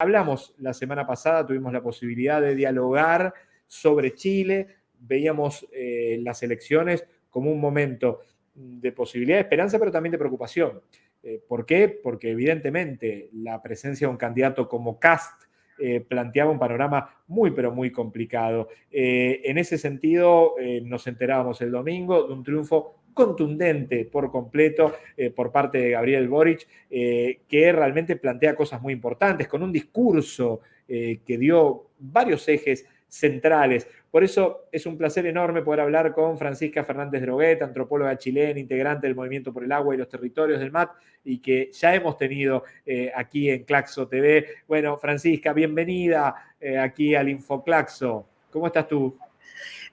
Hablamos la semana pasada, tuvimos la posibilidad de dialogar sobre Chile, veíamos eh, las elecciones como un momento de posibilidad de esperanza, pero también de preocupación. Eh, ¿Por qué? Porque evidentemente la presencia de un candidato como Cast eh, planteaba un panorama muy, pero muy complicado. en ese sentido, nos enterábamos el domingo de un triunfo contundente por completo por parte de Gabriel Boric, que realmente plantea cosas muy importantes, con un discurso que dio varios ejes centrales. Por eso es un placer enorme poder hablar con Francisca Fernández Droguet, antropóloga chilena, integrante del Movimiento por el Agua y los Territorios del MAT, y que ya hemos tenido eh, aquí en Claxo TV. Bueno, Francisca, bienvenida eh, aquí al InfoClaxo. ¿Cómo estás tú?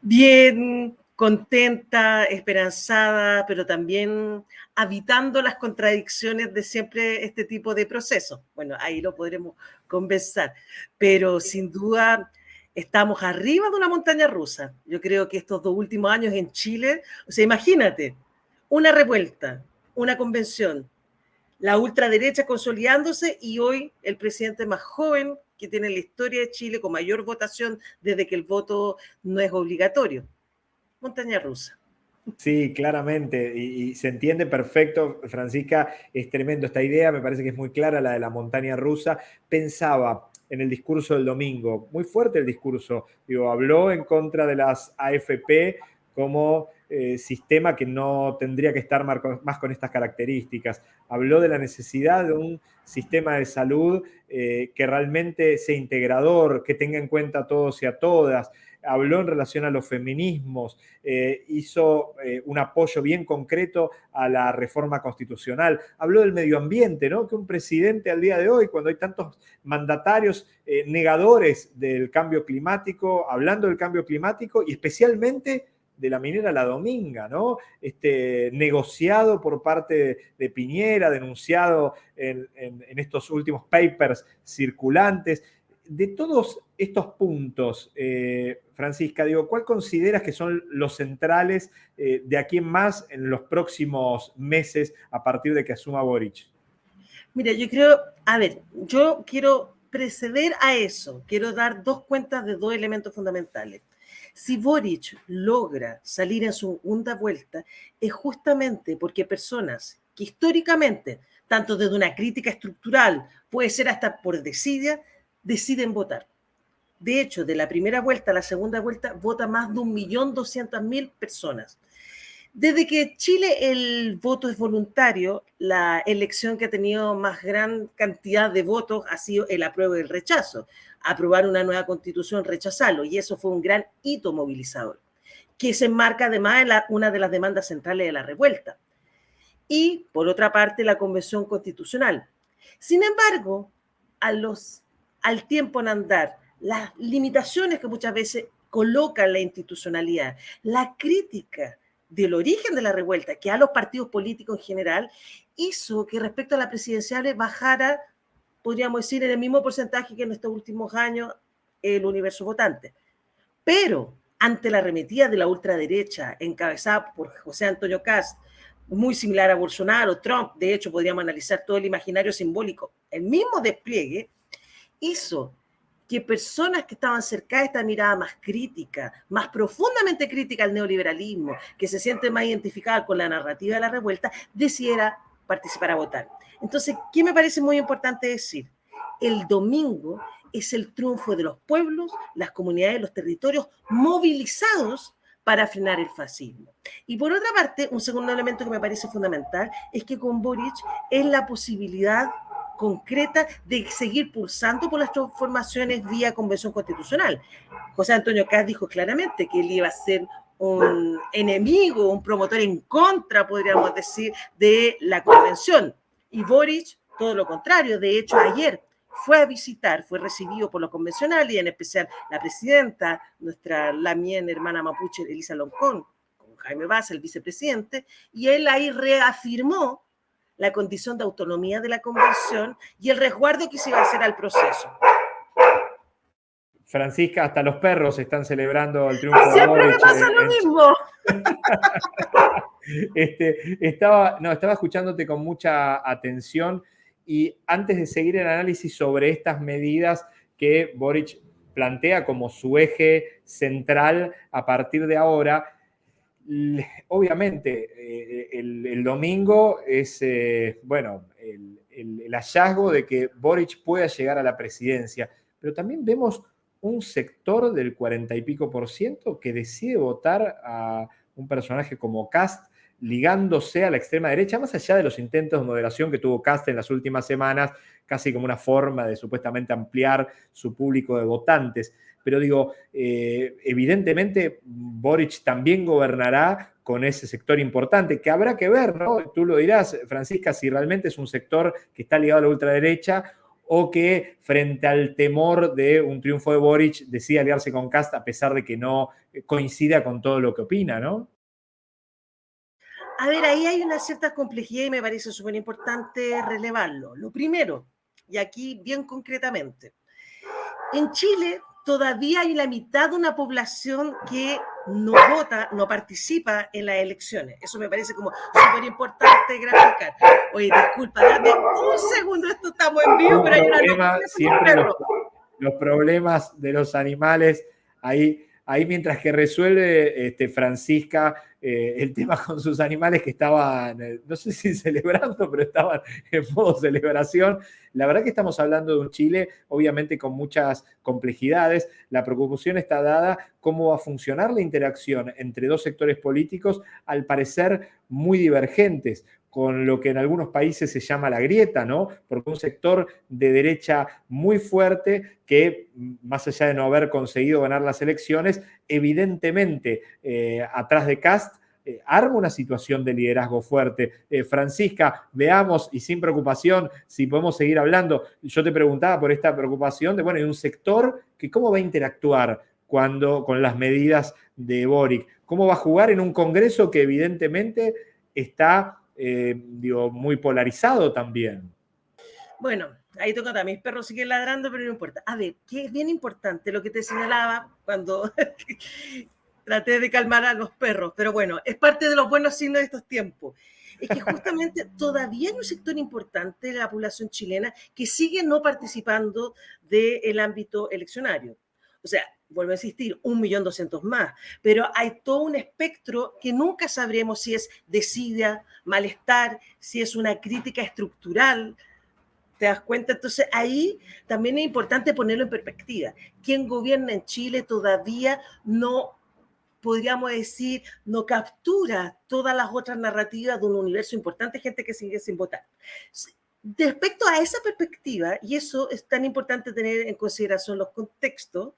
Bien, contenta, esperanzada, pero también habitando las contradicciones de siempre este tipo de procesos. Bueno, ahí lo podremos conversar, pero sin duda estamos arriba de una montaña rusa. Yo creo que estos dos últimos años en Chile, o sea, imagínate, una revuelta, una convención, la ultraderecha consolidándose y hoy el presidente más joven que tiene la historia de Chile con mayor votación desde que el voto no es obligatorio. Montaña rusa. Sí, claramente, y, se entiende perfecto, Francisca, es tremendo esta idea, me parece que es muy clara la de la montaña rusa. Pensaba, en el discurso del domingo. Muy fuerte el discurso. Habló en contra de las AFP como eh, sistema que no tendría que estar más con estas características. Habló de la necesidad de un sistema de salud eh, que realmente sea integrador, que tenga en cuenta a todos y a todas habló en relación a los feminismos, eh, hizo eh, un apoyo bien concreto a la reforma constitucional, habló del medio ambiente, ¿no? Que un presidente al día de hoy, cuando hay tantos mandatarios eh, negadores del cambio climático, hablando del cambio climático y especialmente de la minera La Dominga, ¿no? Este, negociado por parte de, Piñera, denunciado en, en, estos últimos papers circulantes de todos estos puntos, eh, Francisca, digo, ¿cuál consideras que son los centrales eh, de aquí en más en los próximos meses a partir de que asuma Boric? Mira, yo creo, a ver, yo quiero preceder a eso, quiero dar dos cuentas de dos elementos fundamentales. Si Boric logra salir en su segunda vuelta, es justamente porque personas que históricamente, tanto desde una crítica estructural, puede ser hasta por desidia, deciden votar. De hecho, de la primera vuelta a la segunda vuelta, vota más de 1.200.000 personas. Desde que Chile el voto es voluntario, la elección que ha tenido más gran cantidad de votos ha sido el apruebo y el rechazo. Aprobar una nueva constitución, rechazarlo, y eso fue un gran hito movilizador, que se enmarca además en una de las demandas centrales de la revuelta. Y, por otra parte, la convención constitucional. Sin embargo, a los al tiempo en andar, las limitaciones que muchas veces coloca la institucionalidad, la crítica del origen de la revuelta que a los partidos políticos en general hizo que respecto a la presidencial bajara, podríamos decir, en el mismo porcentaje que en estos últimos años el universo votante. Pero ante la arremetida de la ultraderecha encabezada por José Antonio Cast, muy similar a Bolsonaro, Trump, de hecho podríamos analizar todo el imaginario simbólico, el mismo despliegue hizo que personas que estaban cerca de esta mirada más crítica, más profundamente crítica al neoliberalismo, que se siente más identificada con la narrativa de la revuelta, decidiera participar a votar. Entonces, ¿qué me parece muy importante decir? El domingo es el triunfo de los pueblos, las comunidades, los territorios movilizados para frenar el fascismo. Y por otra parte, un segundo elemento que me parece fundamental es que con Boric es la posibilidad concreta de seguir pulsando por las transformaciones vía convención constitucional. José Antonio Caz dijo claramente que él iba a ser un enemigo, un promotor en contra, podríamos decir, de la convención. Y Boric, todo lo contrario. De hecho, ayer fue a visitar, fue recibido por los convencionales y en especial la presidenta, nuestra lamien hermana mapuche, Elisa Loncón, con Jaime Vaz, el vicepresidente, y él ahí reafirmó la condición de autonomía de la convención y el resguardo que se iba a hacer al proceso. Francisca, hasta los perros están celebrando el triunfo Siempre de me pasa lo mismo. este, estaba, no, estaba escuchándote con mucha atención Y antes de seguir el análisis sobre estas medidas que Boric plantea como su eje central a partir de ahora, obviamente eh, el, domingo es, eh, bueno, el, hallazgo de que Boric pueda llegar a la presidencia, pero también vemos un sector del cuarenta y pico por ciento que decide votar a un personaje como Cast ligándose a la extrema derecha, más allá de los intentos de moderación que tuvo Cast en las últimas semanas, casi como una forma de supuestamente ampliar su público de votantes. Pero digo, eh, evidentemente Boric también gobernará con ese sector importante, que habrá que ver, ¿no? Tú lo dirás, Francisca, si realmente es un sector que está ligado a la ultraderecha o que frente al temor de un triunfo de Boric decide aliarse con Cast a pesar de que no coincida con todo lo que opina, ¿no? A ver, ahí hay una cierta complejidad y me parece súper importante relevarlo. Lo primero, y aquí bien concretamente, en Chile todavía hay la mitad de una población que no vota, no participa en las elecciones. Eso me parece como súper importante graficar. Oye, disculpa, dame un segundo, esto estamos en vivo, pero hay una... Siempre los, los problemas de los animales, ahí ahí mientras que resuelve este, Francisca eh, el tema con sus animales que estaban, eh, no sé si celebrando, pero estaban en modo celebración. La verdad que estamos hablando de un Chile, obviamente con muchas complejidades. La preocupación está dada cómo va a funcionar la interacción entre dos sectores políticos, al parecer muy divergentes con lo que en algunos países se llama la grieta, ¿no? Porque un sector de derecha muy fuerte que, más allá de no haber conseguido ganar las elecciones, evidentemente eh, atrás de Cast eh, arma una situación de liderazgo fuerte. Eh, Francisca, veamos y sin preocupación si podemos seguir hablando. Yo te preguntaba por esta preocupación de, bueno, hay un sector que cómo va a interactuar cuando, con las medidas de Boric, cómo va a jugar en un Congreso que evidentemente está eh, digo, muy polarizado también. Bueno, ahí toca a mis perros siguen ladrando, pero no importa. A ver, que es bien importante lo que te señalaba cuando traté de calmar a los perros, pero bueno, es parte de los buenos signos de estos tiempos. Es que justamente todavía hay un sector importante de la población chilena que sigue no participando del ámbito eleccionario. O sea, vuelvo a insistir, un millón doscientos más, pero hay todo un espectro que nunca sabremos si es desidia, malestar, si es una crítica estructural. ¿Te das cuenta? Entonces ahí también es importante ponerlo en perspectiva. Quien gobierna en Chile todavía no, podríamos decir, no captura todas las otras narrativas de un universo importante, gente que sigue sin votar. Respecto a esa perspectiva, y eso es tan importante tener en consideración los contextos,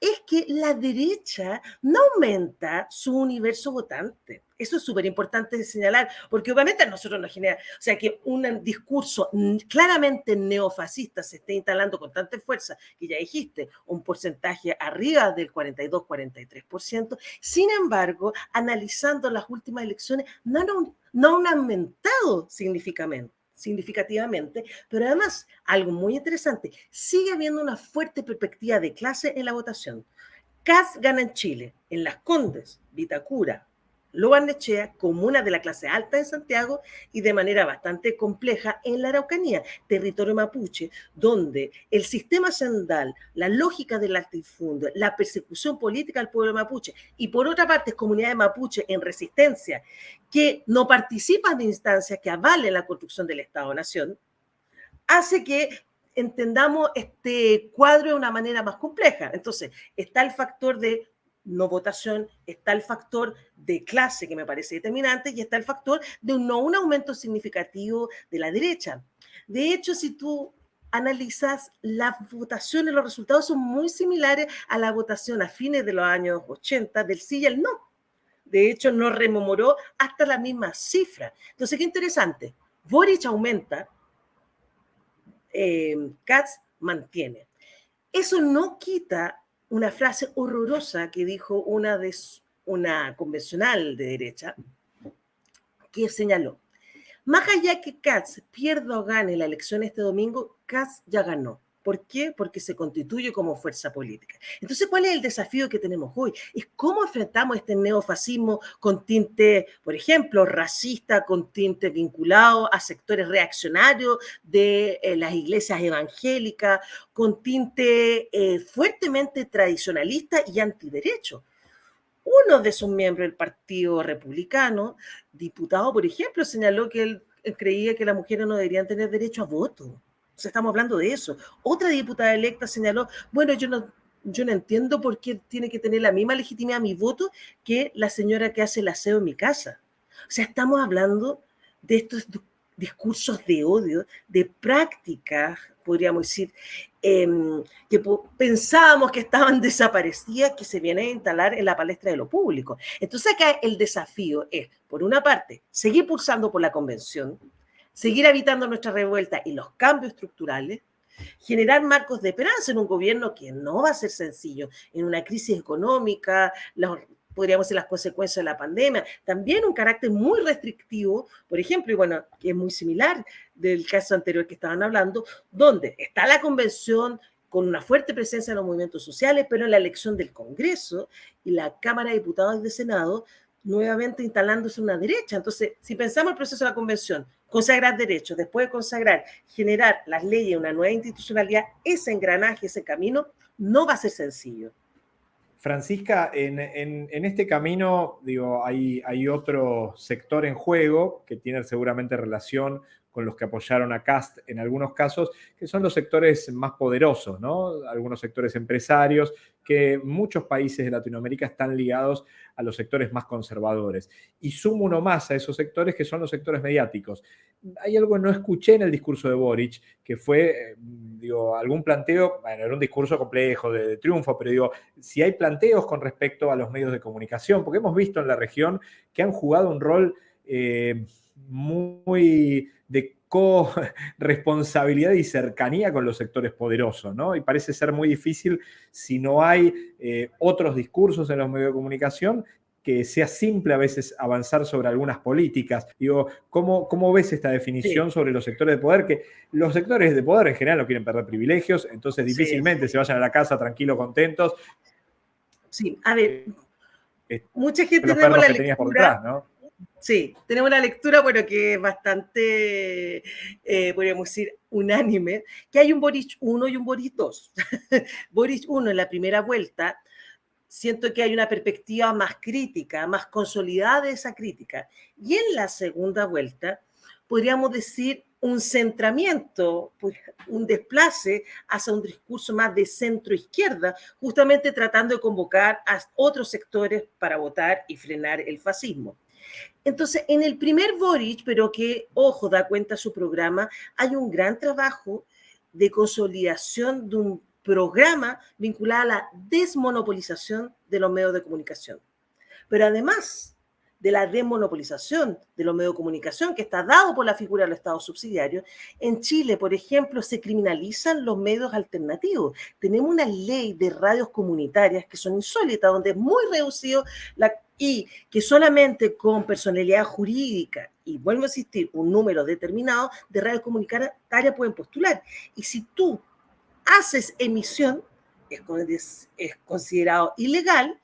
es que la derecha no aumenta su universo votante. Eso es súper importante señalar, porque obviamente a nosotros nos genera, o sea, que un discurso claramente neofascista se esté instalando con tanta fuerza, que ya dijiste, un porcentaje arriba del 42-43%. Sin embargo, analizando las últimas elecciones, no, no, no han aumentado significativamente significativamente, pero además, algo muy interesante, sigue habiendo una fuerte perspectiva de clase en la votación. CAS gana en Chile, en Las Condes, Vitacura, Lobarnechea, comuna de la clase alta en Santiago y de manera bastante compleja en la Araucanía, territorio mapuche, donde el sistema sendal, la lógica del latifundio, la persecución política al pueblo mapuche y por otra parte comunidades mapuche en resistencia que no participan de instancias que avalen la construcción del Estado-Nación, hace que entendamos este cuadro de una manera más compleja. Entonces, está el factor de no votación, está el factor de clase que me parece determinante y está el factor de un, no un aumento significativo de la derecha. De hecho, si tú analizas las votaciones, los resultados son muy similares a la votación a fines de los años 80 del sí y el no. De hecho, no rememoró hasta la misma cifra. Entonces, qué interesante. Boric aumenta, eh, Katz mantiene. Eso no quita una frase horrorosa que dijo una, de, una convencional de derecha, que señaló, más allá que Katz pierda o gane la elección este domingo, Katz ya ganó. ¿Por qué? Porque se constituye como fuerza política. Entonces, ¿cuál es el desafío que tenemos hoy? Es cómo enfrentamos este neofascismo con tinte, por ejemplo, racista, con tinte vinculado a sectores reaccionarios de eh, las iglesias evangélicas, con tinte eh, fuertemente tradicionalista y antiderecho uno de sus miembros del Partido Republicano, diputado, por ejemplo, señaló que él, creía que las mujeres no deberían tener derecho a voto estamos hablando de eso. Otra diputada electa señaló, bueno, yo no, yo no entiendo por qué tiene que tener la misma legitimidad mi voto que la señora que hace el aseo en mi casa. O sea, estamos hablando de estos discursos de odio, de prácticas, podríamos decir, em, que pensábamos que estaban desaparecidas, que se vienen a instalar en la palestra de lo público. Entonces acá el desafío es, por una parte, seguir pulsando por la convención, seguir habitando nuestra revuelta y los cambios estructurales, generar marcos de esperanza en un gobierno que no va a ser sencillo, en una crisis económica, podríamos decir las consecuencias de la pandemia, también un carácter muy restrictivo, por ejemplo, y bueno, que es muy similar del caso anterior que estaban hablando, donde está la convención con una fuerte presencia en los movimientos sociales, pero en la elección del Congreso y la Cámara de Diputados y de Senado, nuevamente instalándose una derecha. Entonces, si pensamos el proceso de la convención, consagrar derechos, después de consagrar, generar las leyes, una nueva institucionalidad, ese engranaje, ese camino, no va a ser sencillo. Francisca, en, este camino, digo, hay, hay otro sector en juego que tiene seguramente relación con los que apoyaron a Cast en algunos casos, que son los sectores más poderosos, ¿no? Algunos sectores empresarios, que muchos países de Latinoamérica están ligados a los sectores más conservadores. Y sumo uno más a esos sectores que son los sectores mediáticos. Hay algo que no escuché en el discurso de Boric, que fue, eh, digo, algún planteo, bueno, era un discurso complejo de, triunfo, pero digo, si hay planteos con respecto a los medios de comunicación, porque hemos visto en la región que han jugado un rol... Eh, muy de co-responsabilidad y cercanía con los sectores poderosos, ¿no? Y parece ser muy difícil si no hay eh, otros discursos en los medios de comunicación que sea simple a veces avanzar sobre algunas políticas. Digo, ¿cómo, cómo ves esta definición sobre los sectores de poder? Que los sectores de poder en general no quieren perder privilegios, entonces difícilmente se vayan a la casa tranquilos, contentos. Sí, a ver, eh, mucha gente tenemos la lectura, por detrás, ¿no? Sí, tenemos una lectura, bueno, que es bastante, eh, podríamos decir, unánime, que hay un Boris 1 y un Boris 2. Boris 1 en la primera vuelta, siento que hay una perspectiva más crítica, más consolidada de esa crítica. Y en la segunda vuelta, podríamos decir un centramiento, pues, un desplace hacia un discurso más de centro-izquierda, justamente tratando de convocar a otros sectores para votar y frenar el fascismo. Entonces, en el primer Boric, pero que, ojo, da cuenta su programa, hay un gran trabajo de consolidación de un programa vinculado a la desmonopolización de los medios de comunicación. Pero además de la desmonopolización de los medios de comunicación, que está dado por la figura del Estado subsidiario, en Chile, por ejemplo, se criminalizan los medios alternativos. Tenemos una ley de radios comunitarias que son insólitas, donde es muy reducido la y que solamente con personalidad jurídica, y vuelvo a insistir, un número determinado de radios comunitarias pueden postular. Y si tú haces emisión, es, es considerado ilegal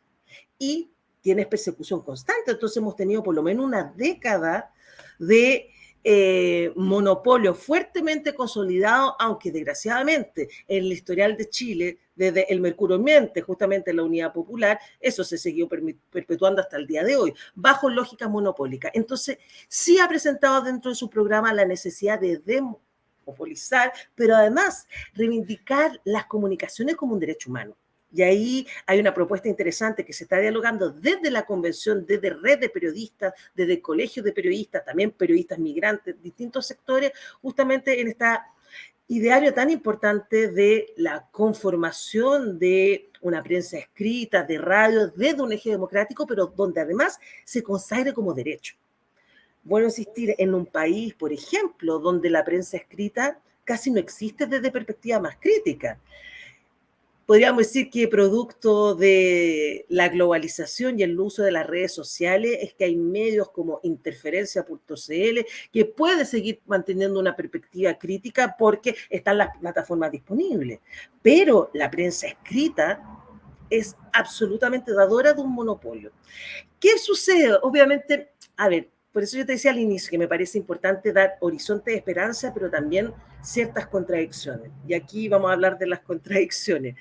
y tienes persecución constante. Entonces hemos tenido por lo menos una década de eh, monopolio fuertemente consolidado, aunque desgraciadamente en el historial de Chile, desde el Mercurio Miente, justamente la Unidad Popular, eso se siguió perpetuando hasta el día de hoy, bajo lógica monopólica. Entonces, sí ha presentado dentro de su programa la necesidad de demonopolizar, pero además reivindicar las comunicaciones como un derecho humano. Y ahí hay una propuesta interesante que se está dialogando desde la convención, desde red de periodistas, desde colegios de periodistas, también periodistas migrantes, distintos sectores, justamente en esta ideario tan importante de la conformación de una prensa escrita, de radio, desde un eje democrático, pero donde además se consagre como derecho. Bueno, insistir en un país, por ejemplo, donde la prensa escrita casi no existe desde perspectiva más crítica podríamos decir que producto de la globalización y el uso de las redes sociales es que hay medios como interferencia.cl que puede seguir manteniendo una perspectiva crítica porque están las plataformas disponibles. Pero la prensa escrita es absolutamente dadora de un monopolio. ¿Qué sucede? Obviamente, a ver, por eso yo te decía al inicio que me parece importante dar horizonte de esperanza, pero también ciertas contradicciones. Y aquí vamos a hablar de las contradicciones.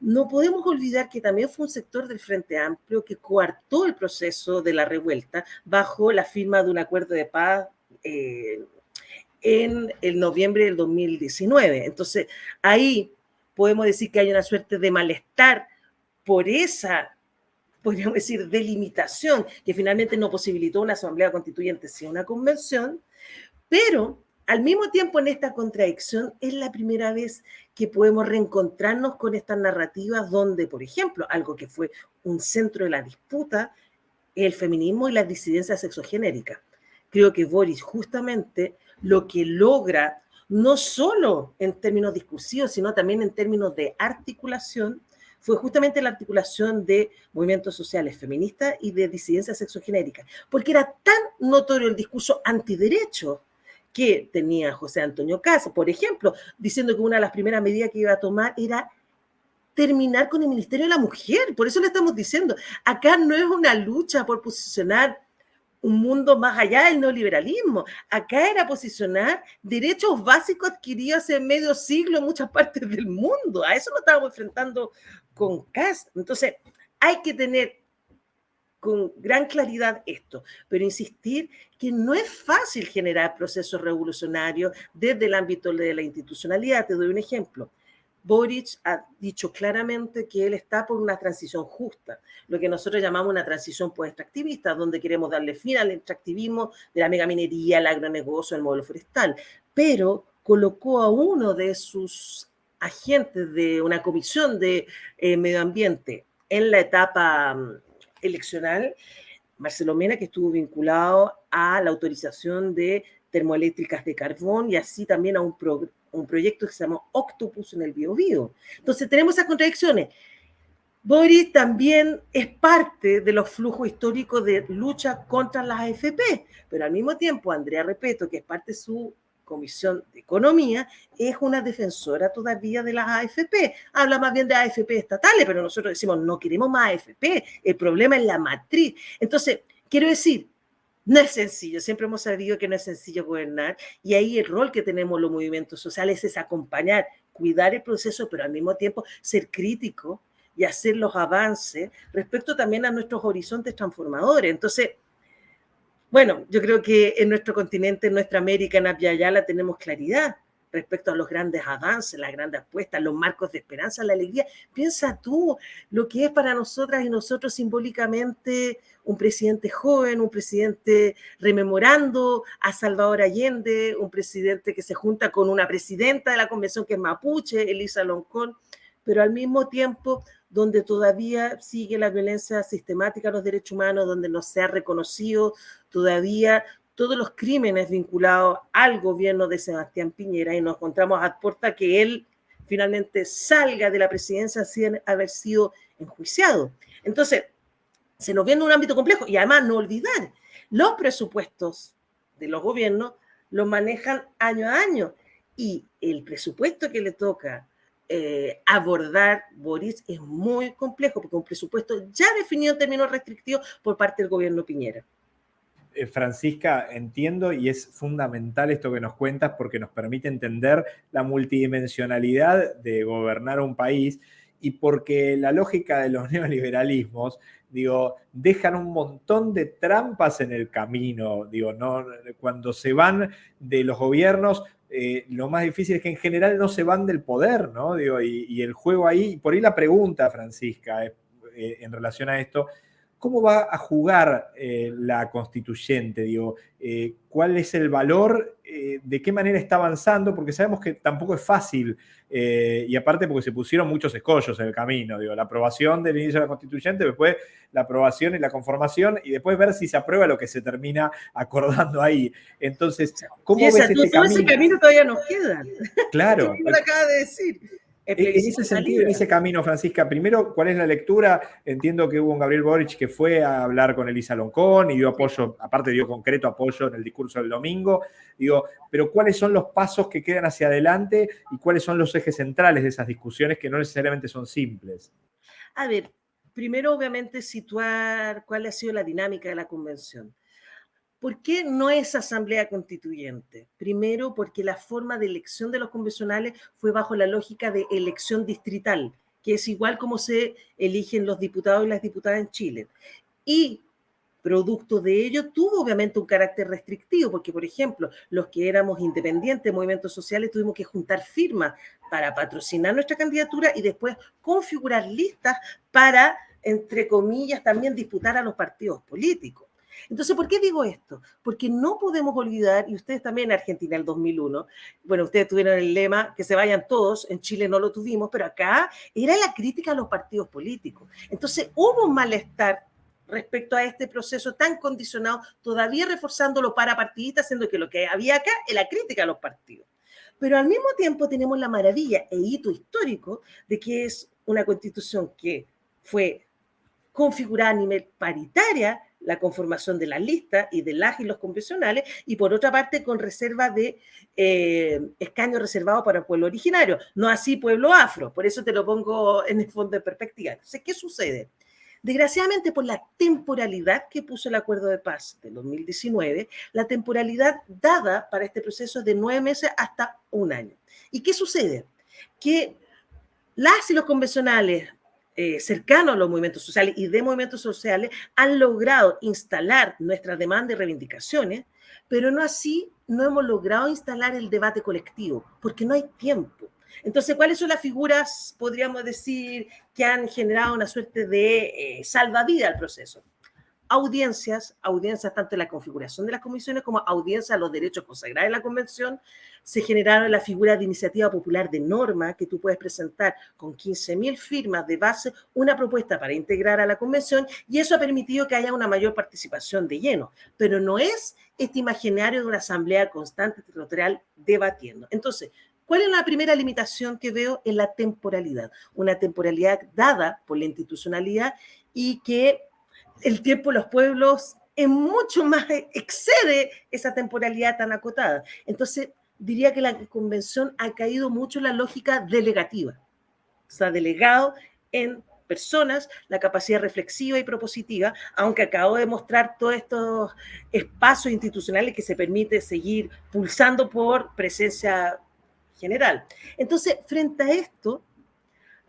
No podemos olvidar que también fue un sector del Frente Amplio que coartó el proceso de la revuelta bajo la firma de un acuerdo de paz eh, en el noviembre del 2019. Entonces, ahí podemos decir que hay una suerte de malestar por esa podríamos decir, delimitación, que finalmente no posibilitó una asamblea constituyente, sino una convención, pero al mismo tiempo en esta contradicción es la primera vez que podemos reencontrarnos con estas narrativas donde, por ejemplo, algo que fue un centro de la disputa, el feminismo y las disidencias sexogenéricas. Creo que Boris justamente lo que logra, no solo en términos discursivos, sino también en términos de articulación, fue justamente la articulación de movimientos sociales feministas y de disidencia sexogenérica, porque era tan notorio el discurso antiderecho que tenía José Antonio Casa, por ejemplo, diciendo que una de las primeras medidas que iba a tomar era terminar con el Ministerio de la Mujer. Por eso le estamos diciendo, acá no es una lucha por posicionar un mundo más allá del neoliberalismo. Acá era posicionar derechos básicos adquiridos en medio siglo en muchas partes del mundo. A eso nos estábamos enfrentando con CAS. Entonces, hay que tener con gran claridad esto, pero insistir que no es fácil generar procesos revolucionarios desde el ámbito de la institucionalidad. Te doy un ejemplo. Boric ha dicho claramente que él está por una transición justa, lo que nosotros llamamos una transición post-extractivista, donde queremos darle fin al extractivismo de la megaminería, el agronegocio, el modelo forestal, pero colocó a uno de sus agentes de una comisión de eh, medio ambiente en la etapa mm, eleccional, Marcelo Mena, que estuvo vinculado a la autorización de termoeléctricas de carbón y así también a un, un proyecto que se llama Octopus en el Biobío. Entonces tenemos esas contradicciones. Boris también es parte de los flujos históricos de lucha contra las AFP, pero al mismo tiempo Andrea Repeto, que es parte de su Comisión de Economía, es una defensora todavía de las AFP. Habla más bien de AFP estatales, pero nosotros decimos, no queremos más AFP, el problema es la matriz. Entonces, quiero decir, no es sencillo, siempre hemos sabido que no es sencillo gobernar y ahí el rol que tenemos los movimientos sociales es acompañar, cuidar el proceso, pero al mismo tiempo ser crítico y hacer los avances respecto también a nuestros horizontes transformadores. Entonces, bueno, yo creo que en nuestro continente, en nuestra América, en Apiayala, tenemos claridad respecto a los grandes avances, las grandes apuestas, los marcos de esperanza, la alegría. Piensa tú lo que es para nosotras y nosotros simbólicamente un presidente joven, un presidente rememorando a Salvador Allende, un presidente que se junta con una presidenta de la convención que es mapuche, Elisa Loncón, pero al mismo tiempo donde todavía sigue la violencia sistemática a los derechos humanos, donde no se ha reconocido todavía todos los crímenes vinculados al gobierno de Sebastián Piñera y nos encontramos a puerta que él finalmente salga de la presidencia sin haber sido enjuiciado. Entonces, se nos viene un ámbito complejo y además no olvidar, los presupuestos de los gobiernos los manejan año a año y el presupuesto que le toca eh, abordar Boris es muy complejo porque un presupuesto ya definido en términos restrictivos por parte del gobierno Piñera. Eh, Francisca, entiendo y es fundamental esto que nos cuentas porque nos permite entender la multidimensionalidad de gobernar un país y porque la lógica de los neoliberalismos, digo, dejan un montón de trampas en el camino, digo, ¿no? cuando se van de los gobiernos eh, lo más difícil es que en general no se van del poder, ¿no? Digo, y, el juego ahí, por ahí la pregunta, Francisca, eh, en relación a esto, ¿cómo va a jugar la constituyente? Digo, ¿cuál es el valor? ¿De qué manera está avanzando? Porque sabemos que tampoco es fácil, y aparte porque se pusieron muchos escollos en el camino, digo, la aprobación del inicio de la constituyente, después la aprobación y la conformación y después ver si se aprueba lo que se termina acordando ahí. Entonces, ¿cómo ves este camino? ese camino todavía nos queda. Claro. acaba de decir. En ese sentido, en ese camino, Francisca, primero, ¿cuál es la lectura? Entiendo que hubo un Gabriel Boric que fue a hablar con Elisa Loncón y dio apoyo, aparte dio concreto apoyo en el discurso del domingo. Digo, pero ¿cuáles son los pasos que quedan hacia adelante y cuáles son los ejes centrales de esas discusiones que no necesariamente son simples? A ver, primero, obviamente, situar cuál ha sido la dinámica de la convención. ¿Por qué no es asamblea constituyente? Primero, porque la forma de elección de los convencionales fue bajo la lógica de elección distrital, que es igual como se eligen los diputados y las diputadas en Chile. Y producto de ello tuvo obviamente un carácter restrictivo, porque por ejemplo, los que éramos independientes, movimientos sociales, tuvimos que juntar firmas para patrocinar nuestra candidatura y después configurar listas para, entre comillas, también disputar a los partidos políticos. Entonces, ¿por qué digo esto? Porque no podemos olvidar, y ustedes también en Argentina el 2001, bueno, ustedes tuvieron el lema que se vayan todos, en Chile no lo tuvimos, pero acá era la crítica a los partidos políticos. Entonces, hubo un malestar respecto a este proceso tan condicionado, todavía reforzándolo para partidistas, siendo que lo que había acá es la crítica a los partidos. Pero al mismo tiempo tenemos la maravilla e hito histórico de que es una constitución que fue configurada a nivel paritaria, la conformación de la lista y de las y los convencionales, y por otra parte con reserva de eh, escaños reservados para pueblo originario, no así pueblo afro, por eso te lo pongo en el fondo de perspectiva. Entonces, ¿qué sucede? Desgraciadamente, por la temporalidad que puso el acuerdo de paz de 2019, la temporalidad dada para este proceso es de nueve meses hasta un año. ¿Y qué sucede? Que las y los convencionales eh, cercanos a los movimientos sociales y de movimientos sociales han logrado instalar nuestras demandas y reivindicaciones, pero no así no hemos logrado instalar el debate colectivo, porque no hay tiempo. Entonces, ¿cuáles son las figuras, podríamos decir, que han generado una suerte de eh, salvavidas al proceso? Audiencias, audiencias tanto en la configuración de las comisiones como audiencias a los derechos consagrados en la convención, se generaron la figura de iniciativa popular de norma que tú puedes presentar con 15.000 firmas de base una propuesta para integrar a la convención y eso ha permitido que haya una mayor participación de lleno, pero no es este imaginario de una asamblea constante territorial debatiendo. Entonces, ¿Cuál es la primera limitación que veo en la temporalidad? Una temporalidad dada por la institucionalidad y que el tiempo de los pueblos es mucho más, excede esa temporalidad tan acotada. Entonces, diría que la convención ha caído mucho la lógica delegativa. Se ha delegado en personas la capacidad reflexiva y propositiva, aunque acabo de mostrar todos estos espacios institucionales que se permite seguir pulsando por presencia general. Entonces, frente a esto,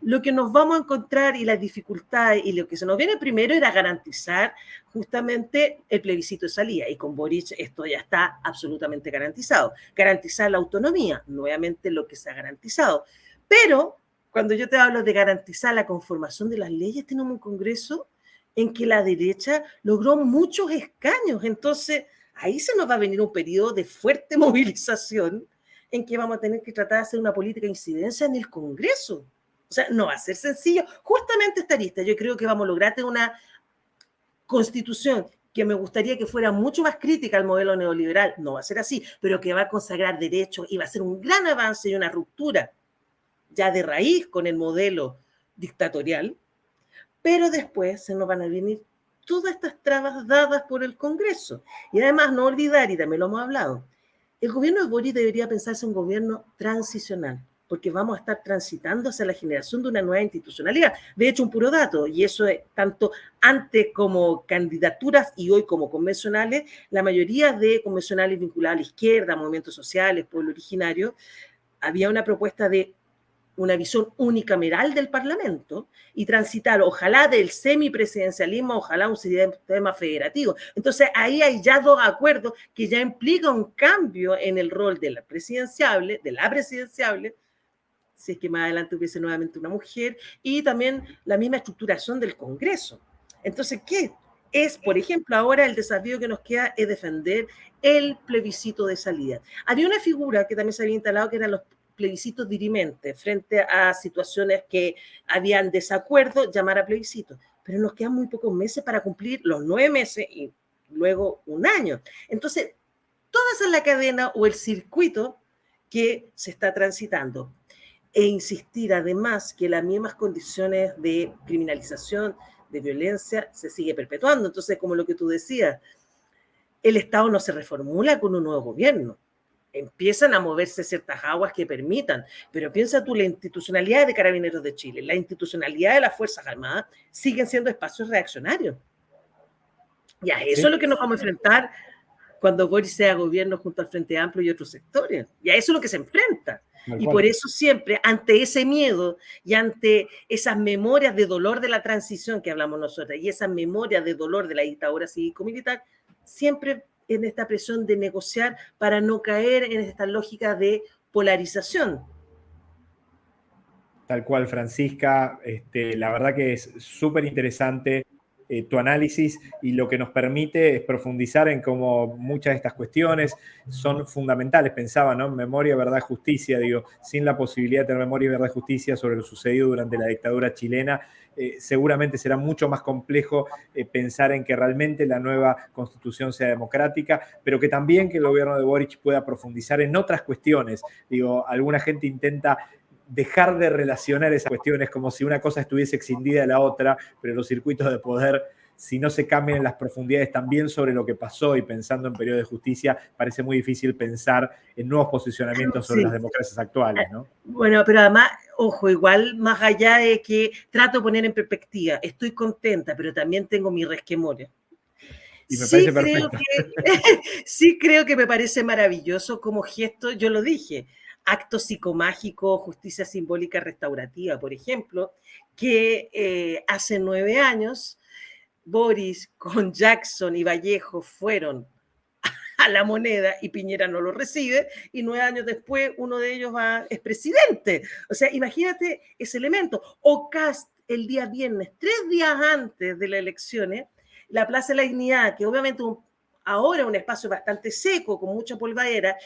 lo que nos vamos a encontrar y las dificultades y lo que se nos viene primero era garantizar justamente el plebiscito de salida. Y con Boric esto ya está absolutamente garantizado. Garantizar la autonomía, nuevamente lo que se ha garantizado. Pero cuando yo te hablo de garantizar la conformación de las leyes, tenemos un Congreso en que la derecha logró muchos escaños. Entonces, ahí se nos va a venir un periodo de fuerte movilización en que vamos a tener que tratar de hacer una política de incidencia en el Congreso. O sea, no va a ser sencillo. Justamente esta lista, yo creo que vamos a lograr una constitución que me gustaría que fuera mucho más crítica al modelo neoliberal, no va a ser así, pero que va a consagrar derechos y va a ser un gran avance y una ruptura ya de raíz con el modelo dictatorial, pero después se nos van a venir todas estas trabas dadas por el Congreso. Y además no olvidar, y también lo hemos hablado, el gobierno de Boris debería pensarse un gobierno transicional, porque vamos a estar transitando hacia la generación de una nueva institucionalidad. De hecho, un puro dato, y eso es tanto antes como candidaturas y hoy como convencionales, la mayoría de convencionales vinculados a la izquierda, movimientos sociales, pueblo originario, había una propuesta de una visión unicameral del Parlamento y transitar, ojalá del semipresidencialismo, ojalá un sistema federativo. Entonces, ahí hay ya dos acuerdos que ya implica un cambio en el rol de la presidenciable, de la presidenciable, si es que más adelante hubiese nuevamente una mujer, y también la misma estructuración del Congreso. Entonces, ¿qué es, por ejemplo, ahora el desafío que nos queda es defender el plebiscito de salida. Había una figura que también se había instalado que eran los plebiscitos dirimentes frente a situaciones que habían desacuerdo, llamar a plebiscito. Pero nos quedan muy pocos meses para cumplir los nueve meses y luego un año. Entonces, toda esa es la cadena o el circuito que se está transitando. E insistir además que las mismas condiciones de criminalización, de violencia, se sigue perpetuando. Entonces, como lo que tú decías, el Estado no se reformula con un nuevo gobierno. Empiezan a moverse ciertas aguas que permitan, pero piensa tú, la institucionalidad de Carabineros de Chile, la institucionalidad de las Fuerzas Armadas siguen siendo espacios reaccionarios. Y a eso es lo que nos vamos a enfrentar cuando Boris sea gobierno junto al Frente Amplio y otros sectores. Y a eso es lo que se enfrenta. Y por eso siempre, ante ese miedo y ante esas memorias de dolor de la transición que hablamos nosotros y esas memorias de dolor de la dictadura cívico-militar, siempre en esta presión de negociar para no caer en esta lógica de polarización. Tal cual, Francisca. Este, la verdad que es súper interesante eh, tu análisis y lo que nos permite es profundizar en cómo muchas de estas cuestiones son fundamentales. Pensaba, ¿no? Memoria, verdad, justicia, digo, sin la posibilidad de tener memoria, verdad, justicia sobre lo sucedido durante la dictadura chilena, eh, seguramente será mucho más complejo eh, pensar en que realmente la nueva constitución sea democrática, pero que también que el gobierno de Boric pueda profundizar en otras cuestiones. Digo, alguna gente intenta dejar de relacionar esas cuestiones como si una cosa estuviese exindida de la otra, pero los circuitos de poder, si no se cambian en las profundidades también sobre lo que pasó y pensando en periodo de justicia, parece muy difícil pensar en nuevos posicionamientos sobre las democracias actuales, ¿no? Bueno, pero además, ojo, igual más allá de que trato de poner en perspectiva, estoy contenta, pero también tengo mi resquemores. Y me sí, creo que, sí creo que me parece maravilloso como gesto, yo lo dije, acto psicomágico, justicia simbólica restaurativa, por ejemplo, que eh, hace nueve años Boris con Jackson y Vallejo fueron a la moneda y Piñera no lo recibe y nueve años después uno de ellos va, es presidente. O sea, imagínate ese elemento. O Cast el día viernes, tres días antes de las elecciones, la Plaza de la Dignidad, que obviamente ahora es un espacio bastante seco, con mucha polvadera,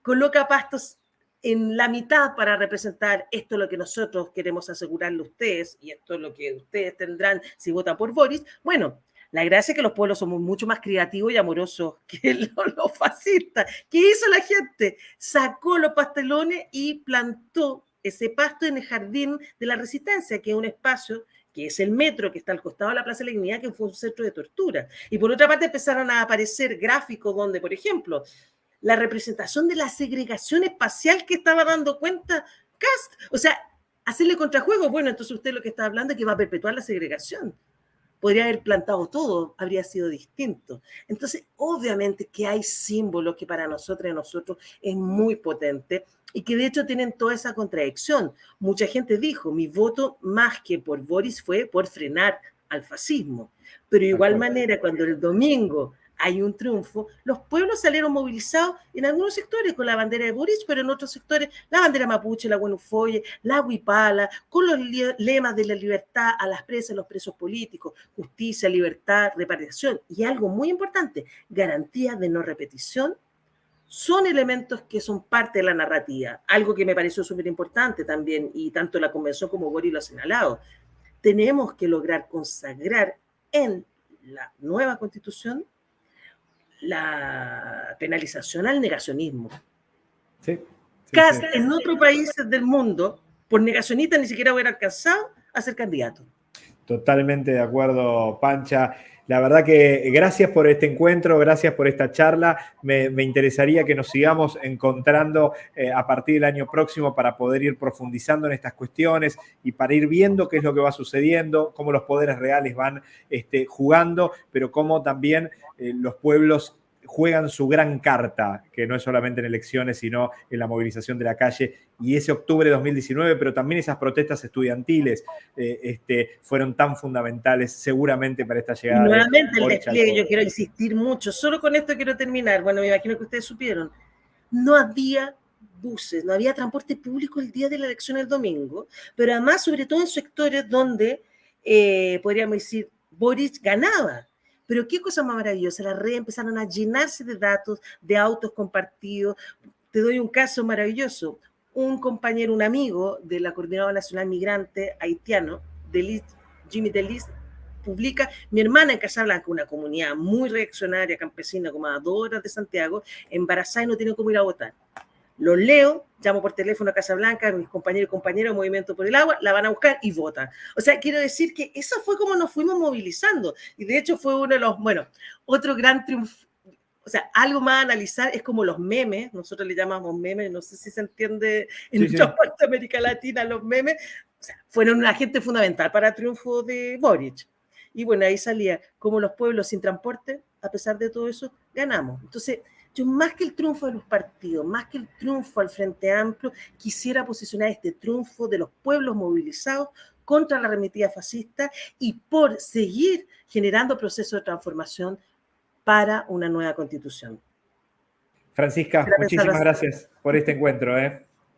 coloca pastos en la mitad para representar esto es lo que nosotros queremos asegurarle a ustedes y esto es lo que ustedes tendrán si votan por Boris. Bueno, la gracia es que los pueblos somos mucho más creativos y amorosos que los, fascistas. ¿Qué hizo la gente? Sacó los pastelones y plantó ese pasto en el jardín de la resistencia, que es un espacio que es el metro que está al costado de la Plaza de la Dignidad, que fue un centro de tortura. Y por otra parte empezaron a aparecer gráficos donde, por ejemplo, la representación de la segregación espacial que estaba dando cuenta Cast. O sea, hacerle contrajuego, bueno, entonces usted lo que está hablando es que va a perpetuar la segregación. Podría haber plantado todo, habría sido distinto. Entonces, obviamente que hay símbolos que para nosotros y nosotros es muy potente y que de hecho tienen toda esa contradicción. Mucha gente dijo, mi voto más que por Boris fue por frenar al fascismo. Pero de igual manera, cuando el domingo hay un triunfo, los pueblos salieron movilizados en algunos sectores con la bandera de Boris, pero en otros sectores la bandera mapuche, la guanufoye, la huipala, con los lemas de la libertad a las presas, los presos políticos, justicia, libertad, reparación. Y algo muy importante, garantía de no repetición son elementos que son parte de la narrativa, algo que me pareció súper importante también, y tanto la convención como Boris lo ha señalado. Tenemos que lograr consagrar en la nueva constitución la penalización al negacionismo. Sí, en otros países del mundo, por negacionista ni siquiera hubiera alcanzado a ser candidato. Totalmente de acuerdo, Pancha. La verdad que gracias por este encuentro, gracias por esta charla. Me, interesaría que nos sigamos encontrando eh, a partir del año próximo para poder ir profundizando en estas cuestiones y para ir viendo qué es lo que va sucediendo, cómo los poderes reales van este, jugando, pero cómo también eh, los pueblos juegan su gran carta, que no es solamente en elecciones, sino en la movilización de la calle. Y ese octubre de 2019, pero también esas protestas estudiantiles eh, este, fueron tan fundamentales seguramente para esta llegada. nuevamente el despliegue, yo quiero insistir mucho, solo con esto quiero terminar. Bueno, me imagino que ustedes supieron, no había buses, no había transporte público el día de la elección el domingo, pero además, sobre todo en sectores donde, eh, podríamos decir, Boris ganaba pero qué cosa más maravillosa, las redes empezaron a llenarse de datos, de autos compartidos. Te doy un caso maravilloso. Un compañero, un amigo de la Coordinadora Nacional Migrante haitiano, Jimmy Delis, publica, mi hermana en Casablanca, una comunidad muy reaccionaria, campesina, como de Santiago, embarazada y no tiene cómo ir a votar. Los leo, llamo por teléfono a Casablanca, mis compañeros y compañeras Movimiento por el Agua, la van a buscar y votan. O sea, quiero decir que eso fue como nos fuimos movilizando. Y de hecho fue uno de los, bueno, otro gran triunfo. O sea, algo más a analizar es como los memes, nosotros le llamamos memes, no sé si se entiende en sí, parte de América Latina los memes, o sea, fueron un agente fundamental para el triunfo de Boric. Y bueno, ahí salía como los pueblos sin transporte, a pesar de todo eso, ganamos. Entonces, yo más que el triunfo de los partidos, más que el triunfo al Frente Amplio, quisiera posicionar este triunfo de los pueblos movilizados contra la remitida fascista y por seguir generando procesos de transformación para una nueva constitución. Francisca, muchísimas gracias por este encuentro. ¿eh?